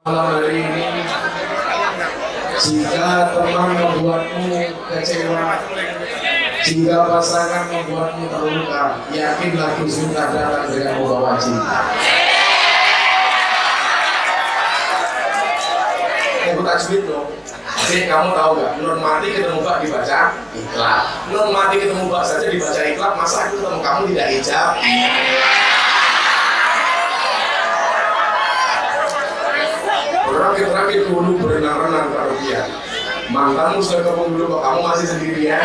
malam hari ini jika teman membuatmu kecewa jika pasangan membuatmu terluka yakinlah Gusti datang dengan membawa cinta. Ibu tajwid dong. Jadi kamu tahu gak, nun mati ketemu bak dibaca ikhlak. Nun mati ketemu bak saja dibaca ikhlak Masa aku ketemu kamu tidak ijab Terakhir-terakhir dulu berenang-renang dia Mantanmu sudah ke dulu kok kamu masih sendirian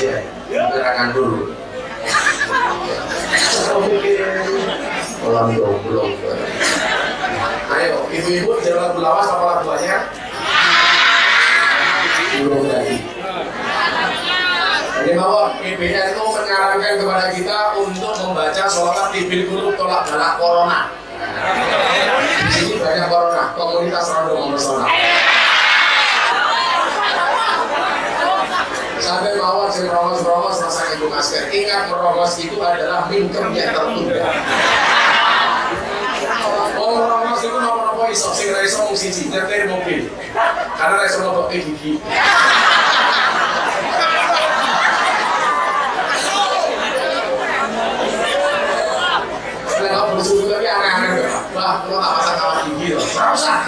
Iya, gerakan dulu Kolam goblok Ayo, ibu-ibu jangan lagu lawas apa lagu banyak? Belum tadi. Jadi bahwa PBN itu menyarankan kepada kita untuk membaca sholat tibil guru tolak balak corona. Di sini banyak corona, komunitas random personal. Sampai mawar sing merongos-merongos masa ibu masker. Ingat merongos itu adalah mingkem yang tertunda. Oh, merongos itu nopo-nopo iso, sing ra iso mung siji, nyetir mobil. Karena ra iso gigi. Nek kok bersuku lagi aneh-aneh ya. Wah, kalau tak pasang kawat gigi loh. Usah.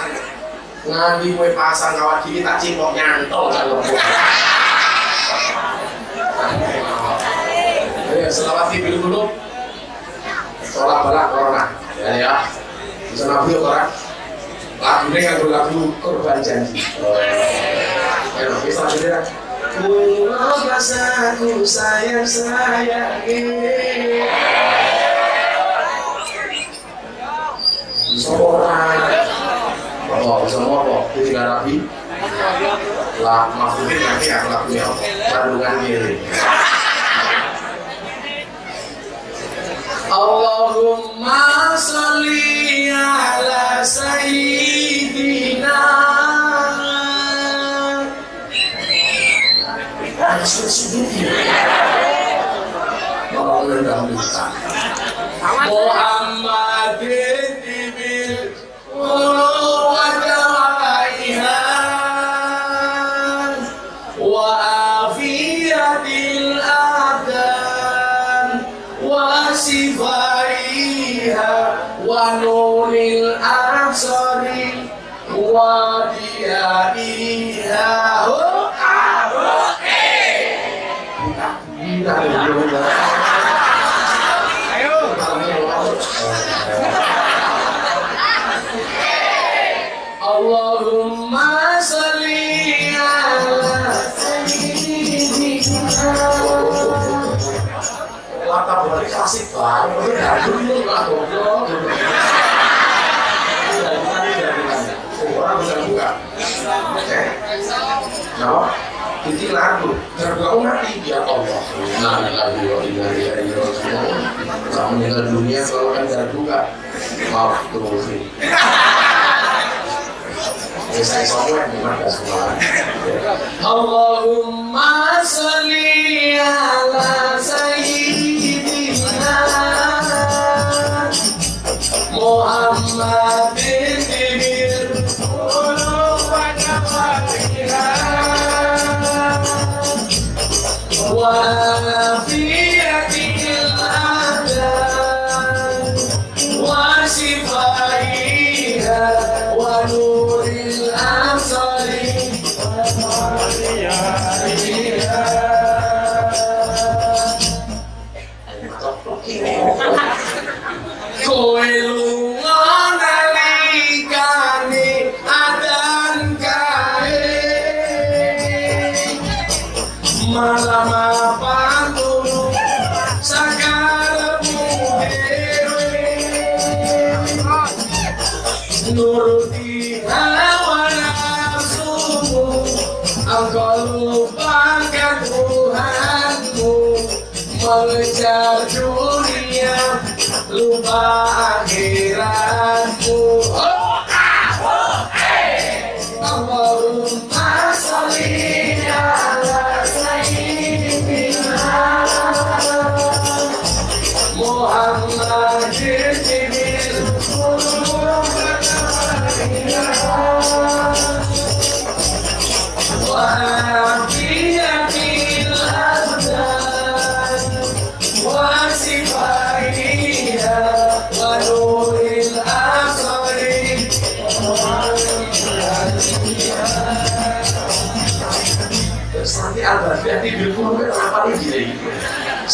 Nganti kowe pasang kawat gigi tak cipok nyantol kalau Ya, selawat tibil dulu. Sholat balak corona. Ya ya. Bisa nabi orang. Lagu ini yang lagu korban janji. Ya, bisa tidak. Pulau basaku sayang sayangi. Oh, semua kok. Rapi. Lah, maksudnya nanti. Kandungan diri. Allahumma salli ala sayyidina kita Allahumma salli ala sayyidina latar belakang klasik banget dulu lah goblok orang bisa buka oke nah itu lagu tergau mati ya Allah. Nah ya kamu meninggal dunia selalu kan buka maaf terus Ya, saya memang gak semua. Allahumma salli ala sayyidina Muhammadin wa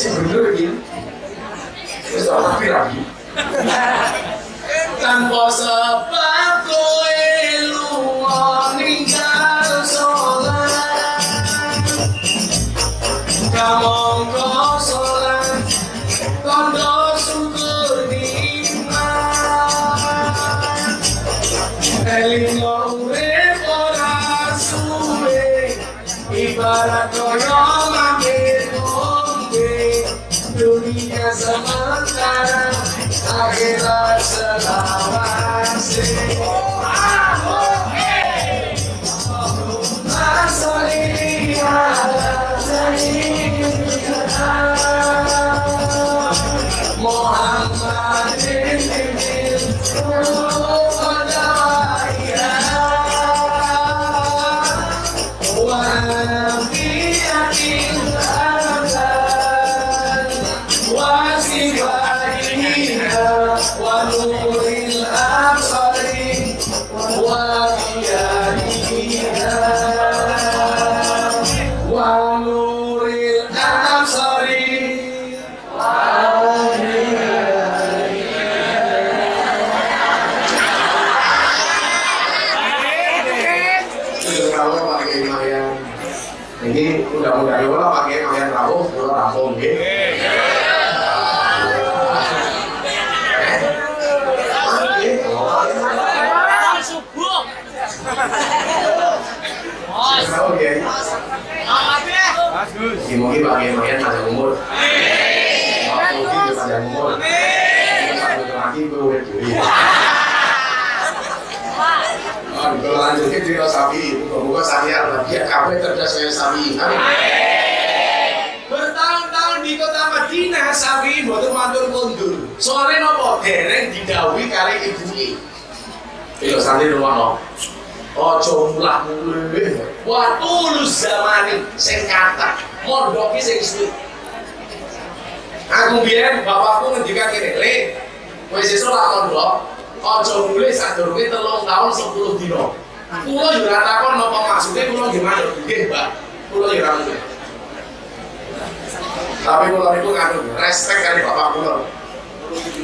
Absolutely. Mungkin bagian-bagian panjang umur. Mungkin panjang umur. Satu lagi gue udah diri. Kalau lanjutnya cerita sapi, buka-buka saya dia kafe cerdas saya sapi. Bertahun-tahun di kota Madinah sapi buat matur mundur. Soalnya nopo dereng didawi kali ibu ini. Iyo santri rumah no. Ojo mulah mulih. Wa tulus zamani sing kata mondoki sing suwi. Aku biyen bapakku ngendikan kene, "Le, kowe sesuk lak mondok, aja mulih sadurunge 3 tahun 10 dina." Kula yo ora takon napa maksude nggih manut. Nggih, Mbak. Kula yo ora. Tapi kula niku nganu respect kali bapak kula.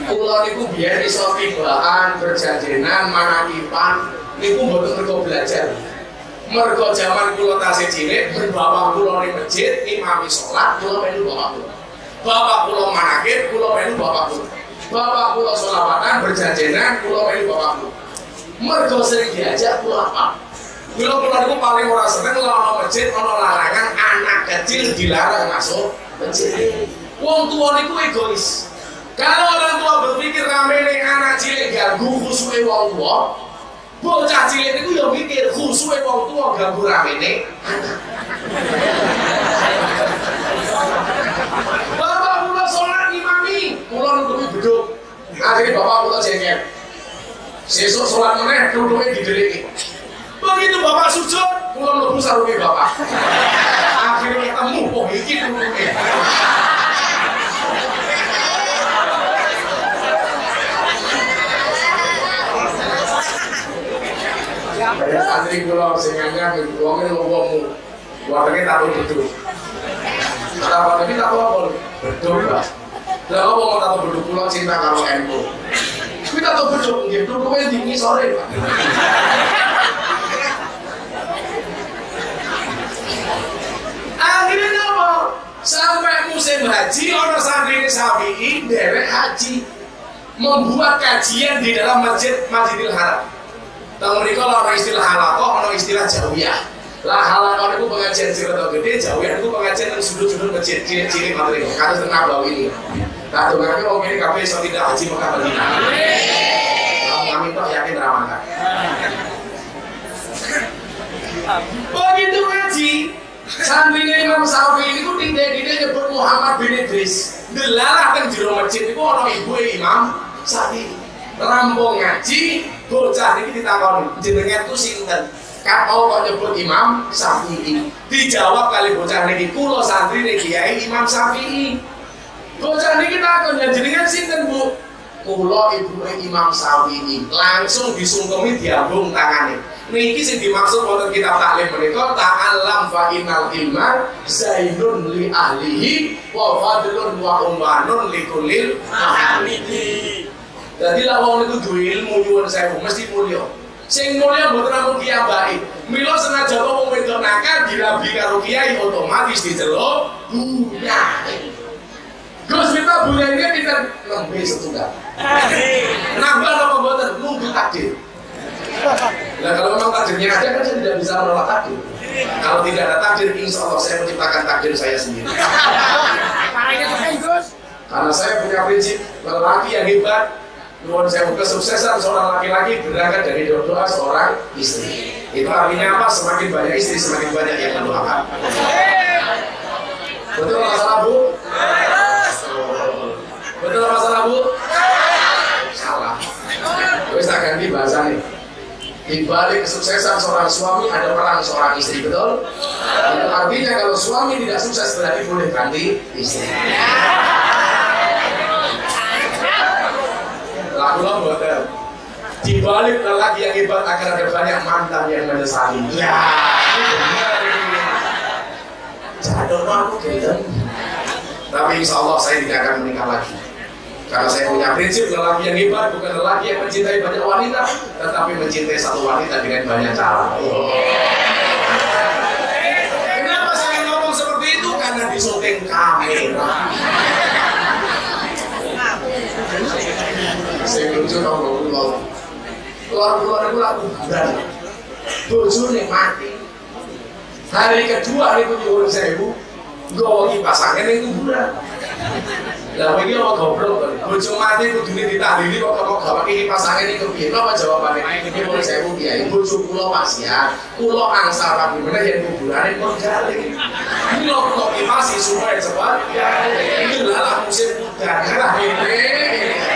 Kula niku biyen iso tibaan, berjajenan, manakipan, niku mboten mergo belajar. Mergo zaman kula tasih cilik, bapak kula ning masjid, imami salat, kula melu bapak kula. Bapak kula manakib, kula melu bapak kula. Bapak kula selawatan, berjajenan, kula melu bapak kula. Mergo sering diajak kula apa? Kula kula niku paling ora seneng ana masjid ana larangan anak kecil dilarang masuk masjid. Wong tua niku egois. Kalau orang tua berpikir ramene anak cilik ganggu khusuke wong tua, bocah cilik niku ya mikir khusuke wong tua ganggu ramene anak. Bapak kula sholat imami, kula nutupi beduk. Akhirnya bapak kula jengkel. Sesuk sholat meneh duduknya dideliki. Begitu bapak sujud, kula mlebu sarunge bapak. Akhirnya ketemu, oh iki duduknya. Kayak santri kula sing anyar wong e wongmu. Warnane tato beduk. Tato tapi tato apa? Beduk Pak. Lah apa mau tato beduk kula cinta karo NU. Kuwi tato beduk nggih, duduke di sore Pak. Akhirnya apa? Sampai musim haji, orang santri Syafi'i derek haji membuat kajian di dalam masjid Masjidil Haram. Tahu mereka lah istilah halakoh, orang istilah jawiyah. Lah halakoh itu pengajian cerita gede, jawiyah itu pengajian yang sudut-sudut masjid ciri-ciri materi. Karena tengah bau ini. Tak tuh kami orang ini kami so tidak haji Mekah Madinah. Kami tuh yakin ramakan. Begitu ngaji, Santrinya Imam Syafi'i ini tuh tidak-tidak nyebut Muhammad bin Idris. Delalah kan jero masjid itu orang ibu Imam Syafi'i. Rampung ngaji, bocah ini ditakoni. Jenengan tuh sinten? Kau kok nyebut Imam Syafi'i. Dijawab kali bocah niki kulo santri niki kiai Imam Syafi'i. Bocah niki takon ya jenengan sinten Bu? Kulo ibu Imam Syafi'i. Langsung disungkemi diambung tangannya niki sing dimaksud wonten kitab taklim menika ta'allam fa innal ilma zainun li ahlihi wa fadlun wa ummanun li mahamidi jadi lah wong itu duwe ilmu nyuwun sewu mesti mulya. Sing mulya mboten namung kiai. Mila senajan wong wedok nakal dirabi karo kiai otomatis diceluk bunya. Gus kita ini pinter nembe setunggal. Nambah apa mboten nunggu takdir. takdirnya ada kan saya tidak bisa menolak takdir. Kalau tidak ada takdir, insya Allah saya menciptakan takdir saya sendiri. Karena saya punya prinsip lelaki yang hebat, Nuhun saya kesuksesan seorang laki-laki berangkat dari doa seorang istri. Itu artinya apa? Semakin banyak istri, semakin banyak yang mendoakan. Betul masalah bu? Betul masalah bu? Salah. Terus tak ganti bahasa nih. Di balik kesuksesan seorang suami ada perang seorang istri, betul? Itu artinya kalau suami tidak sukses berarti boleh ganti istri. Lakulah buatan. Di balik lelaki yang hebat akan ada banyak mantan yang menyesali. Ya, Jatuh aku gitu. Tapi insya Allah saya tidak akan menikah lagi. Karena saya punya prinsip lelaki yang hebat bukan lelaki yang mencintai banyak wanita, tetapi mencintai satu wanita dengan banyak cara. Kenapa saya ngomong seperti itu? Karena di syuting kamera. Saya itu lagu bulan. Bojone mati. Hari kedua itu nyuwun sewu, gue kipasannya ning kuburan. Lah iki apa goblok to. Bojo mati kudune ditahlili kok kok gawake kipas angin iki piye? Napa jawabane? Nyuwun sewu kiai, bojo kula pasien, kula angsal rabi meneh yen kuburane kok jale. Kula kok kipas supaya cepat. Iki lah musim udan. Ini.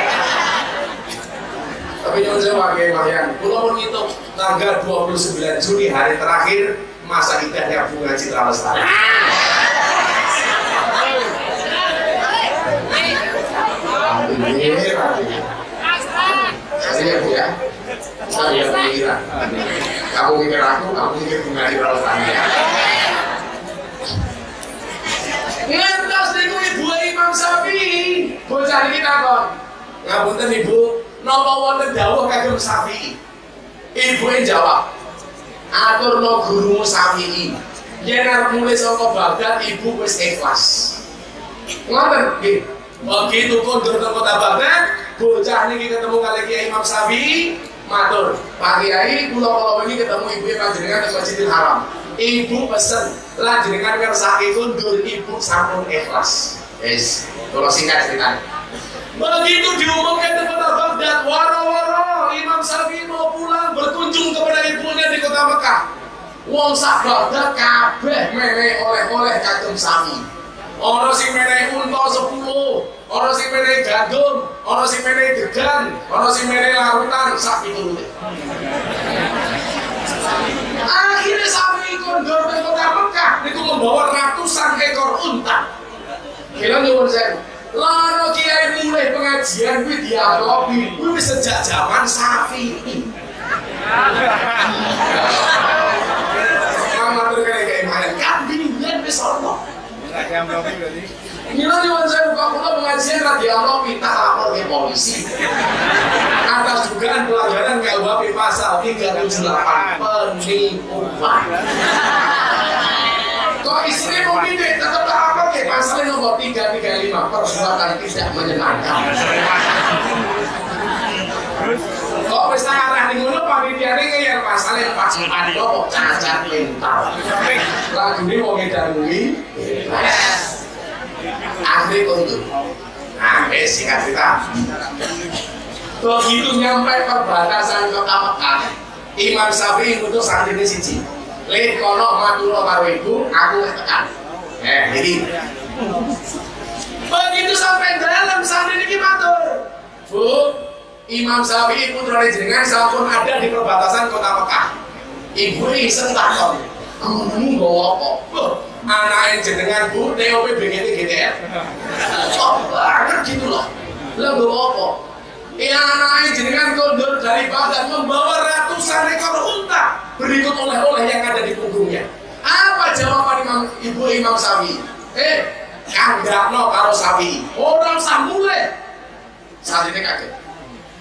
Tapi nyuwun sewu Kiai Mahyan, kula pun ngitung tanggal 29 Juni hari terakhir masa idahnya bunga citra lestari. Saya bu ya, saya pikiran. Kamu mikir aku, kamu mikir bunga citra lestari. Ngantos niku ibu Imam Syafi'i, bocah niki takon. Ngapunten Ibu, napa wonten dawuh kagem Syafi'i? Ibu yang jawab, atur no gurumu Syafi'i. Yen arep mulai saka Baghdad ibu wis ikhlas. Ngoten nggih. Begitu kondur ke kota Baghdad, bocah niki ketemu kali Kiai Imam Syafi'i, matur, Pak Kiai kula kala wingi ketemu ibu panjenengan di Masjidil Haram. Ibu pesen, lah jenengan ngersake kondur ibu sampun ikhlas. Wis, kula singkat ceritanya. Begitu diumumkan di kota Baghdad, waro-waro Imam Syafi'i mau pulang berkunjung kepada ibunya di kota Mekah. Wong sak Baghdad kabeh menehi oleh-oleh kagem Syafi'i. Ono sing menehi unta 10, ono sing menehi gandum, ono sing menehi degan, ono sing menehi larutan sak piturute. Akhirnya Syafi'i kondor ke kota Mekah itu membawa ratusan ekor unta. Kira nyuwun saya, Lano kiai mulai pengajian kuwi dialogi kuwi wis sejak zaman Syafi'i. Matur kene kayak mana? Kambing yen wis ono. Mila nyuwun saya buka kula pengajian ra dialogi tak lapor ke polisi. Atas dugaan pelanggaran KUHP pasal 378 penipuan. Kok mau pindah tetap ke pasal nomor 335 perbuatan tidak menyenangkan. Kok wis tak arah ning ngono panitiane ngeyel pasale pas ada kok cacat mental. Lagune wong edan kuwi. Akhirnya kondur. Nah, wis singkat cerita. Begitu nyampe perbatasan kota Mekah, Imam Syafi'i ngutus santrine siji. Lih kono matur karo ibu, aku tekan. Eh, jadi begitu sampai dalam santri ini matur. Bu, Imam Syafi'i putra jenengan sampun ada di perbatasan kota Mekah. Ibu iseng takon. Kamu nggawa apa? Anaknya jenengan bu, TOP BGT GTR. Oh banget gitu loh. Lah nggawa apa? Ya anaknya jenengan kondur dari Baghdad membawa ratusan ekor unta berikut oleh-oleh yang ada di punggungnya. Apa jawaban Imam Ibu Imam Syafi'i? Eh, kanggakno karo Syafi'i. Orang samule. Saat ini kaget.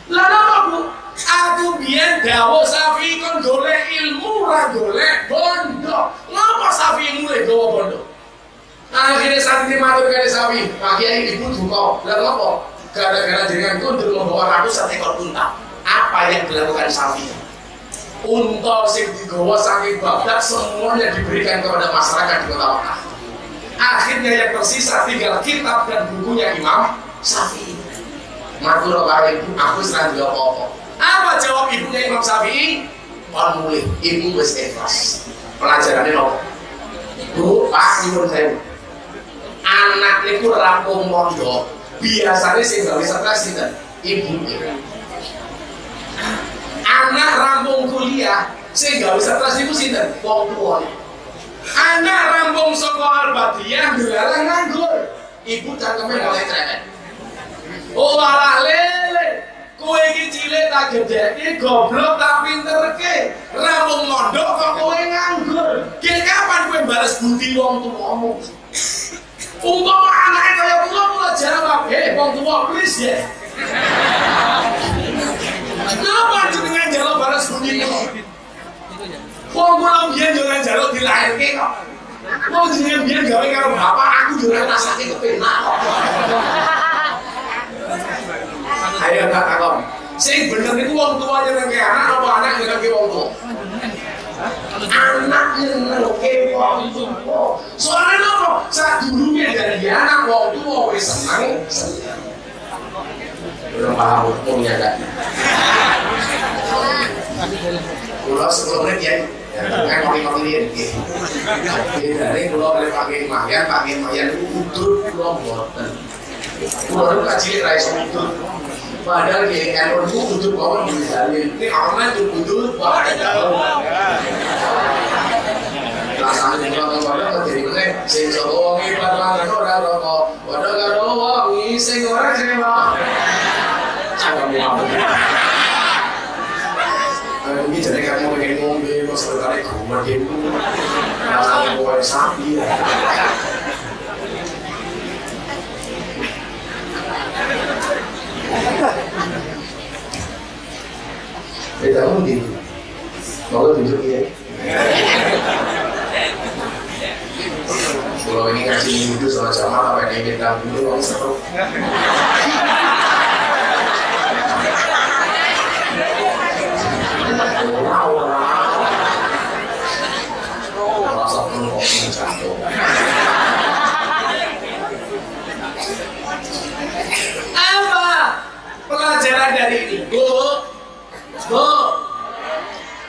Lah napa Bu? Aku biyen dawuh Syafi'i kon golek ilmu golek bondo. Ngapa Syafi'i mulai gawa bondo? Akhirnya saat ini matur kali Syafi'i, Pak Kiai ibu duka. Lah ngapa? Gara-gara dengan kundur membawa ratusan ekor unta. Apa yang dilakukan Syafi'i? Unta sing digawa saking Baghdad semuanya diberikan kepada masyarakat di kota Mekah. Akhirnya yang tersisa tinggal kitab dan bukunya Imam Syafi'i. Matur karo ibu, aku serang juga apa-apa. Apa jawab ibunya Imam Syafi'i? Kon mulih, ibu wis ikhlas. Pelajarannya nopo? Bu, Pak, nyuwun saya. Anak niku rampung mondok, biasanya sih nggak bisa kasih ibu anak rampung kuliah sing gak bisa terus iku sinten? Wong tuwa anak rampung saka albadiyah dilarang nganggur. Ibu cangkeme mulai cerewet. Oh alah lele. Kowe iki cilik tak gedheke goblok tak pinterke. Rampung mondok kok kowe nganggur. Ki kapan kowe balas budi wong tuwamu Umpama anaknya kaya kula kula jawab, "Eh, wong tuwa please ya." Kenapa jenengan jaluk balas budi kok? Wong kula biyen yo nang jaluk dilahirke kok. Wong jenengan biyen gawe karo bapak, aku yo ora rasake kepenak. Ayo tak takon. Sing bener itu wong tua nyenengke anak apa anak nyenengke wong tua? Anak nyenengke wong tua. Soalnya apa? Saat dulunya dari anak wong tua wis seneng. Belum paham hukumnya kan? Pulau sepuluh menit ya. Kopi kopi dia. Beda nih pulau boleh pakai mayan, pakai mayan udur pulau boten. Pulau itu kecil rais. Padahal kayak kan itu udur kawan bisa Ini online tuh udur wah ada. Rasanya di kota kota jadi mana? Sing solo wangi padahal ora rokok. Padahal karo wangi sing ora sing Ini jadi kamu pengen ngombe mas sekali rumah gitu rasanya bawa sapi Beda kamu gitu Mau tunjuk ya Kalau ini ngasih wudhu sama jamaah apa yang kita dulu Kamu seru Apa pelajaran dari ini? Bu, bu,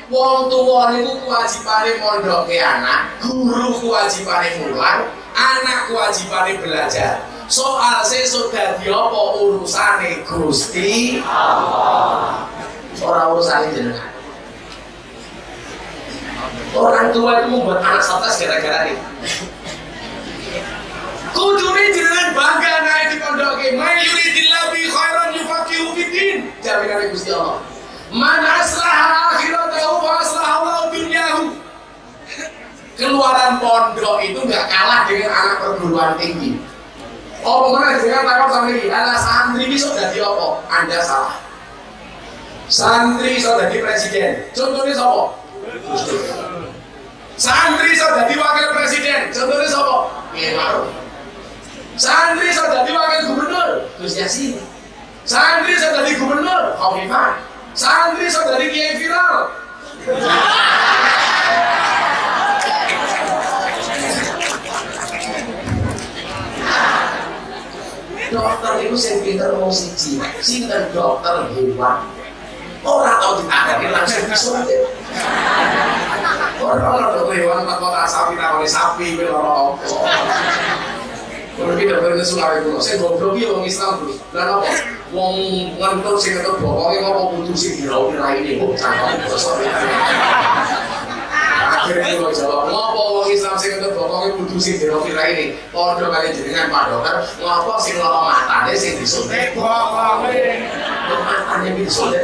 wong tua niku kewajibane mondoke anak, guru kewajibane mulang, anak kewajibane belajar. Soal sesuk dadi apa urusane Gusti Allah. Ora urusane jenengan. Orang tua itu membuat anak stres gara-gara ini. Kudune jenengan bangga naik di pondok ke. Man yuridillah bi khairan yufaqihu fiddin. Jaminan Gusti Allah. Man aslaha akhiratahu wa aslaha Allah dunyahu. Keluaran pondok itu nggak kalah dengan anak perguruan tinggi. Oh, mana dengan takut sama ini? Ada santri bisa jadi apa? Anda salah. Santri bisa jadi presiden. Contohnya siapa? Santri bisa jadi wakil presiden. Contohnya siapa? Kiai. Santri bisa jadi wakil gubernur. Gus Yasin. Santri bisa jadi gubernur. Khofifah. Santri bisa jadi kiai viral. dokter itu sing pinter mau siji sinten dokter hewan orang tahu ditangani langsung disuntik Ora ora lewat tak kota sapi tak sapi kuwi ora apa. Kuwi iki dhewe nek sulare kuwi sing goblok iki wong Islam kuwi. Lah apa? Wong ngentur sing ketok bokonge apa kudu sing dirawi raine kok cakep basa. Akhirnya gue jawab, ngapa wong Islam sing ketok bokonge kudu sing dirawi raine? Padha kali jenengan Pak Dokter, ngapa sing lara matane sing disuntik bokonge? Matane disuntik.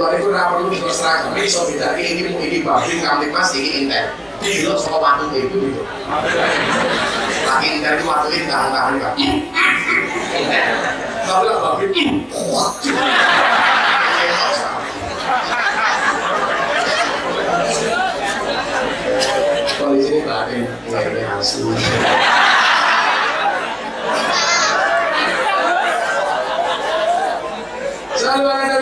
Kalau itu nggak perlu diserahkan, so beda ini ini babin kami mas ini intel. Ini lo sama waktu itu gitu. Lagi intel itu waktu tahan tahan nggak. Kalau lah babin, kalau nggak ini asli. Sallu ala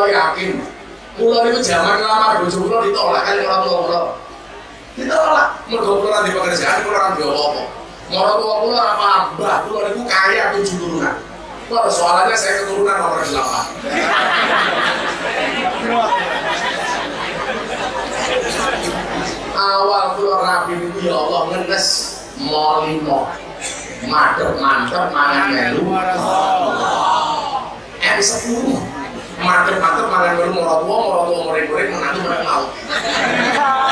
kulo yakin. Kulo itu zaman lama bujuk kulo ditolak kali orang tua kulo ditolak. Mergo kulo di pekerjaan kulo orang tua kulo orang tua kulo apa paham. Mbah kulo itu kaya tujuh turunan Wah, soalnya saya keturunan nomor 8 awal keluar rapi itu ya Allah ngenes molimo mantep mantep mangan melu. M10 Market-market malah nyuruh mau tua, orang tua murid-murid menantu mereka mau.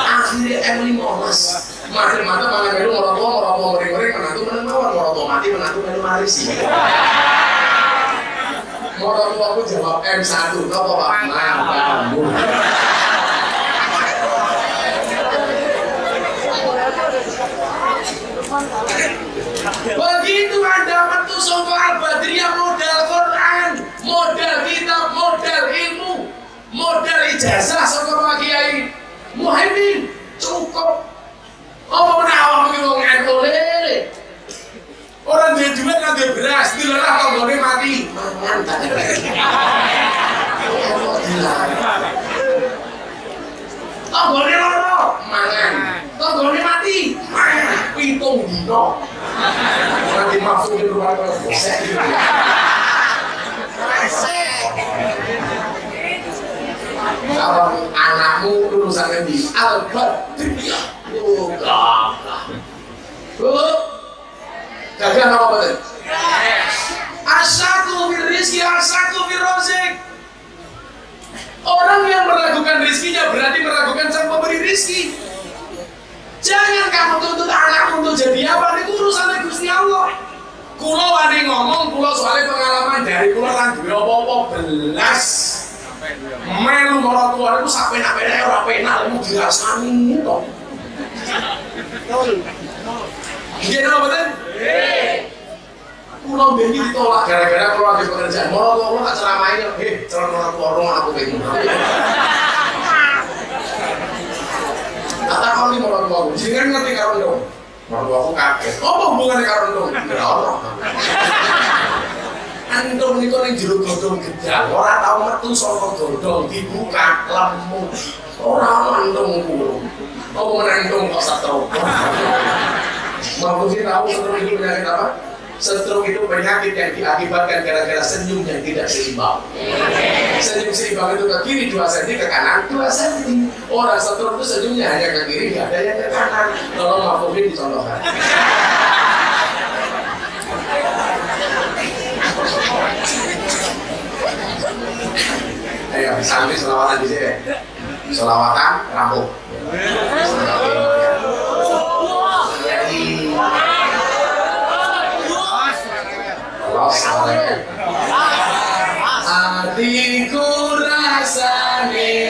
Akhirnya Emily mas Market-market malah nyuruh mau tua, orang tua murid-murid menantu mereka mau. Orang tua mati menantu mereka mau maris. Orang tua aku jawab M1 nopo pak nah, mampu begitu anda metu sofa al-badriyah modal Quran modal kitab, modal ilmu, modal ijazah sangka Pak Kiai Muhaimin cukup. Apa menawar ki wong ento lele? Orang dia duit kan dia beras, dilarang tanggane mati. Mangan tak. Tanggane loro, mangan. Tanggane mati, mangan. Pitung dino nanti masuk di rumah kalau anakmu lulusan di Al-Badriyah oh gagah oh gagah apa betul Asaku fil rizki, asaku fil rozik Orang yang meragukan rizkinya berarti meragukan sang pemberi rizki. Jangan kamu tuntut anak untuk jadi apa? Ini urusan Gusti Allah. Kulo wani ngomong, kulo soalnya pengalaman dari kulo kan duwe apa-apa belas. Melu orang tua itu sampai nak pena ora pena mau dirasani to. Iya apa betul? Kulo ben ditolak gara-gara kulo ada pekerjaan. Tua kulo tak ceramain, "Eh, calon orang tua orang aku pengen." kata kali tua aku jangan ngerti karo dong orang aku kaget apa hubungannya karo dong ya Allah Antum niku ning jero godhong gedang, ora tau metu saka dibuka lemu. Ora antum kulo. Apa menantung kok satro. Mau sih tahu setrum itu apa? Setrum itu penyakit yang diakibatkan gara-gara senyum yang tidak seimbang. Senyum seimbang itu ke kiri 2 cm, ke kanan 2 cm. Orang setrum itu senyumnya hanya ke kiri, nggak ada yang ke kanan. Tolong maafin dicontohkan. Ayo, sambil selawatan di sini. Selawatan, rambut. Hatiku rasane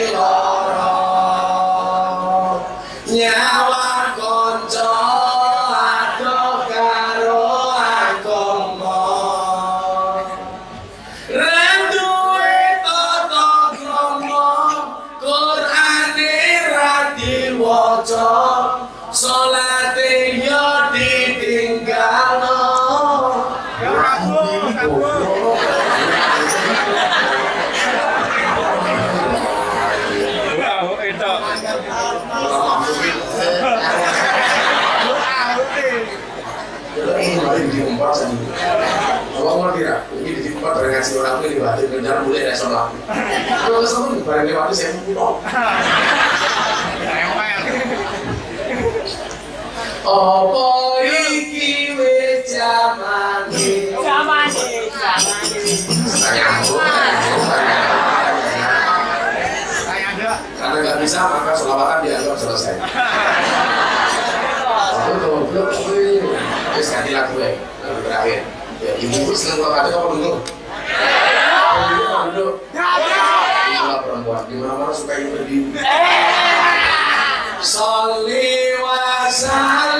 Kalau sama barang lewat saya mau Apa iki wis jamane? Zamane, zamane. Karena nggak bisa maka selawatan dianggap selesai. Aku goblok kuwi. Wis ganti lagu ya, lagu terakhir. Ya ibu seneng kalau kata apa dulu? Duduk. Itulah perempuan. Di mana-mana suka ibu berdiri. Salli wa sallim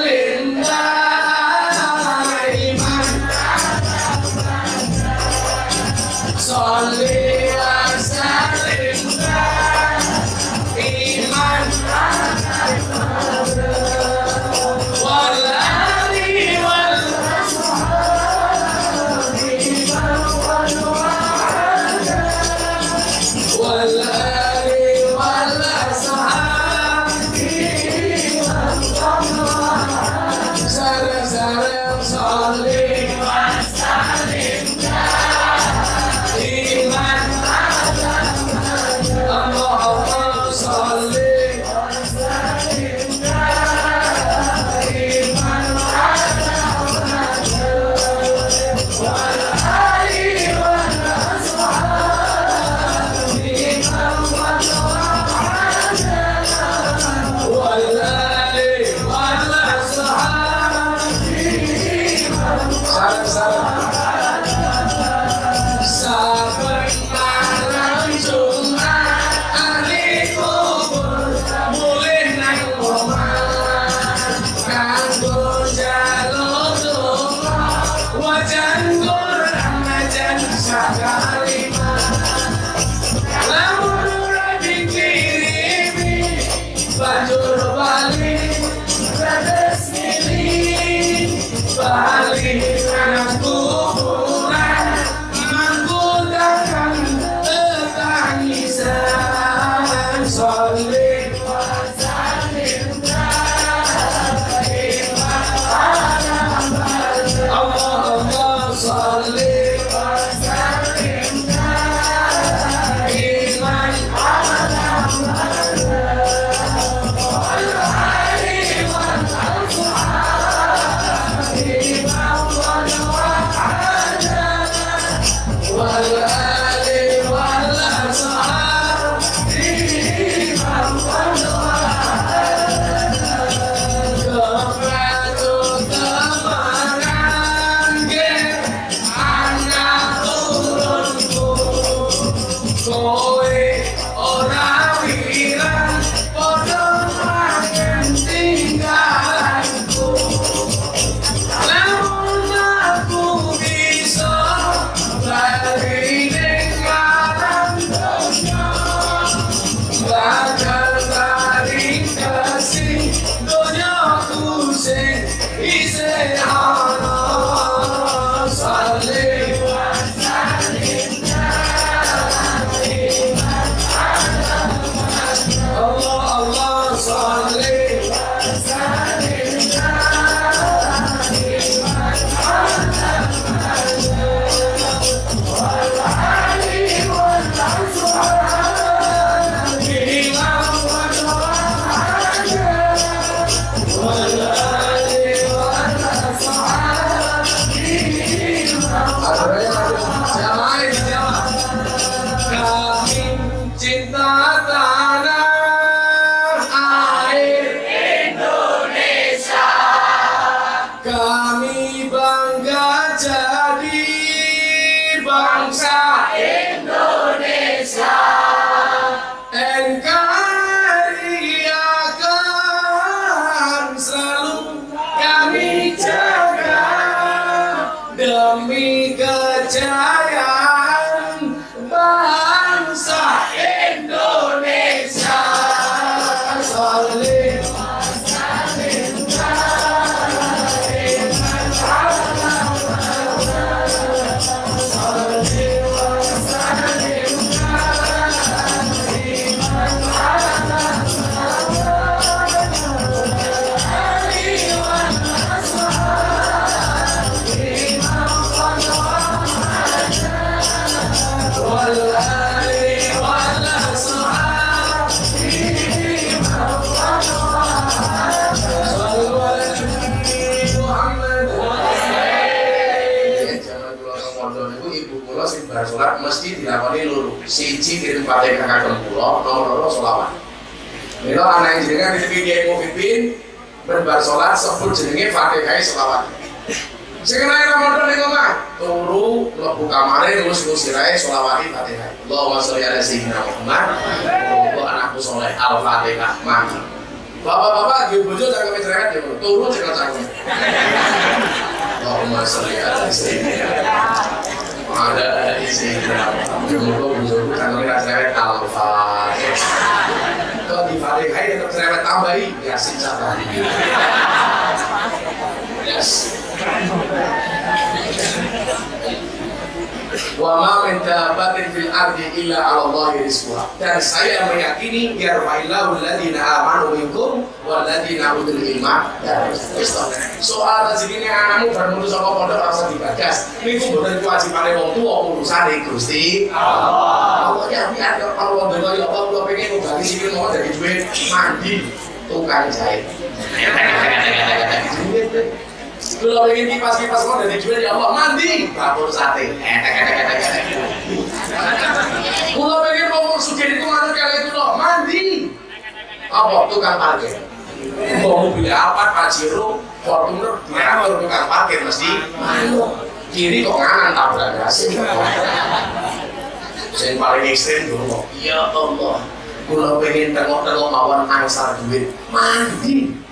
jenengan di Kiai Mufiddin berbar salat sebut jenenge Fatihah selawat. Sing kena Ramadan ning omah, turu mlebu kamare terus ngusirae selawati Fatihah. Allahumma sholli ala sayyidina Muhammad. Muga anakku soleh Al-Fatihah. Mangga. Bapak-bapak di bojo jangan cerewet ya, turu jangan cangkem. Allahumma sholli ala sayyidina ada isi Jumlah bujurku kan kita cerewet alfa Di Fatihah itu cerewet tambahi Yasin sabari Yes wa ma min dabbatin fil ardi illa 'ala Allahi rizquha. Dan saya meyakini yarfa'illahu alladziina amanu minkum wal ladziina utul ilma Soal rezeki anakmu bar metu saka pondok rasa dibagas. Niku mboten kewajibane wong tuwa urusane Gusti Allah. Pokoknya biar kalau wong ya Allah kula pengen ngobati sikil mau jadi duit mandi tukang jahit. Kalau ingin kipas-kipas mau dari jual ya Allah mandi dapur sate. Kalau pengen mau suci itu mana kali itu loh mandi. Apa tukang parkir? Mau mobil apa Pajero, Fortuner, diatur tukang parkir mesti kiri kok kanan tabrak gasing. Yang paling ekstrim dulu, ya Allah. Kalau pengen tengok-tengok mawon angsal duit, mandi.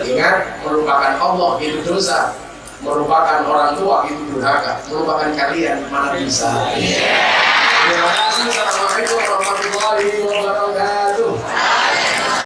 Ingat merupakan Allah itu dosa merupakan orang tua itu durhaka merupakan kalian mana bisa. Terima kasih